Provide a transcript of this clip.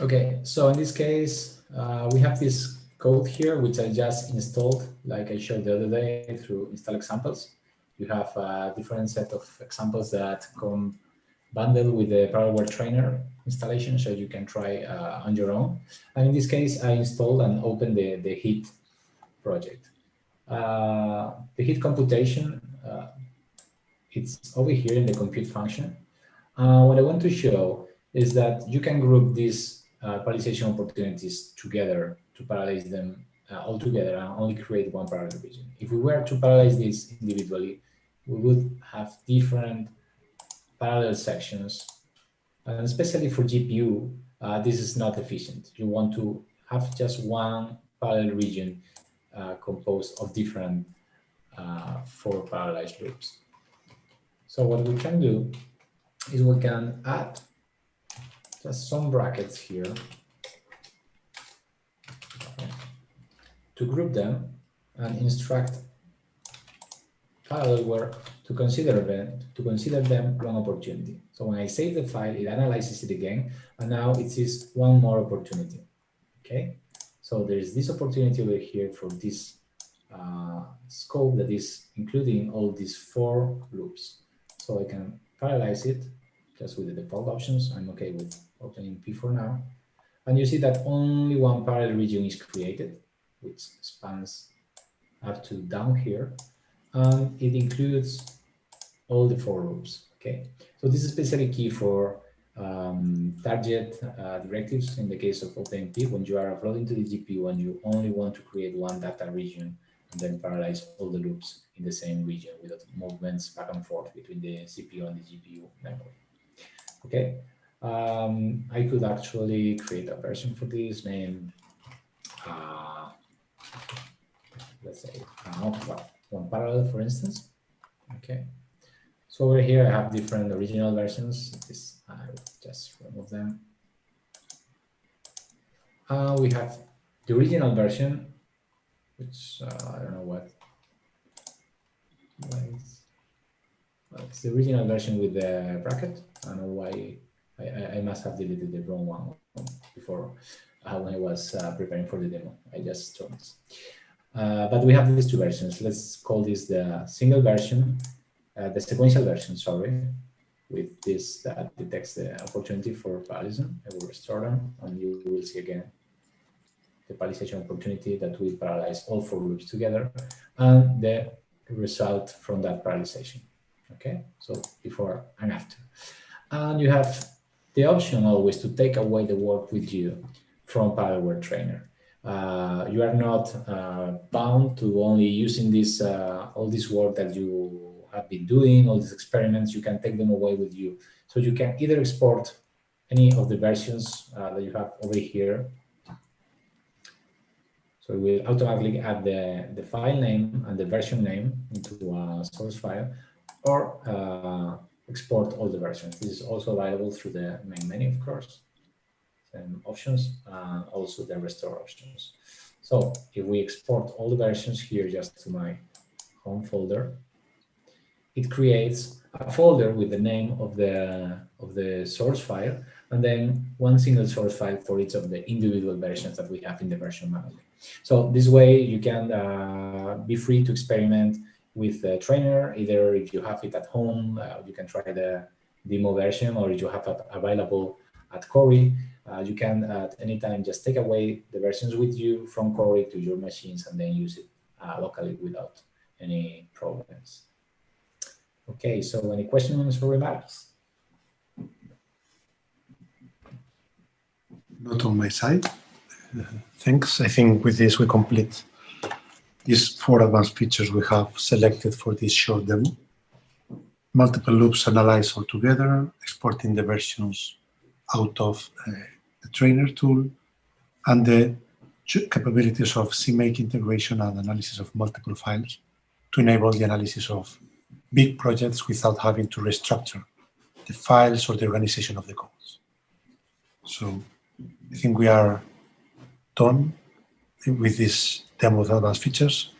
Okay, so in this case, uh, we have this code here, which I just installed, like I showed the other day through install examples. You have a different set of examples that come bundled with the Parallelware Trainer installation, so you can try uh, on your own. And in this case, I installed and opened the, the HEAT project. Uh, the HEAT computation, uh, it's over here in the compute function. Uh, what I want to show is that you can group these uh, parallelization opportunities together to parallelize them uh, all together and only create one parallel region. If we were to parallelize this individually, we would have different parallel sections. And especially for GPU, uh, this is not efficient. You want to have just one parallel region uh, composed of different uh, four parallelized loops. So what we can do is we can add some brackets here to group them and instruct Parallelware to consider them to consider them one opportunity. So when I save the file, it analyzes it again, and now it sees one more opportunity. Okay, so there's this opportunity over here for this uh, scope that is including all these four loops. So I can parallelize it just with the default options. I'm okay with OpenMP for now. And you see that only one parallel region is created, which spans up to down here. And it includes all the four loops. Okay, so this is basically key for um, target uh, directives in the case of OpenMP when you are uploading to the GPU and you only want to create one data region and then parallelize all the loops in the same region without movements back and forth between the CPU and the GPU memory. Okay, um, I could actually create a version for this name. uh, let's say, uh, one parallel, for instance. Okay, so over here I have different original versions. This I just remove them. Uh, we have the original version, which uh, I don't know what. Why is, well, it's the original version with the bracket. I don't know why I, I must have deleted the wrong one before when I was uh, preparing for the demo. I just joined. Uh, but we have these two versions. Let's call this the single version, uh, the sequential version, sorry, with this that detects the opportunity for parallelism. I will restore them and you will see again the parallelization opportunity that will parallelize all four loops together and the result from that parallelization. Okay, so before and after. And you have the option always to take away the work with you from Parallelware Trainer. Uh, you are not uh, bound to only using this uh, all this work that you have been doing, all these experiments, you can take them away with you. So you can either export any of the versions uh, that you have over here. So we will automatically add the, the file name and the version name into a source file, or uh, export all the versions. This is also available through the main menu, of course, and options, and also the restore options. So if we export all the versions here just to my home folder, it creates a folder with the name of the of the source file and then one single source file for each of the individual versions that we have in the version manager. So this way you can uh, be free to experiment with the trainer, either if you have it at home, uh, you can try the demo version, or if you have it available at Cori, uh, you can at any time just take away the versions with you from Cori to your machines and then use it uh, locally without any problems. Okay, so any questions or remarks? Not on my side. Uh, thanks. I think with this we complete these four advanced features we have selected for this short demo. Multiple loops analyzed all together, exporting the versions out of uh, the trainer tool, and the capabilities of CMake integration and analysis of multiple files to enable the analysis of big projects without having to restructure the files or the organization of the codes. So I think we are done with these demo advanced features.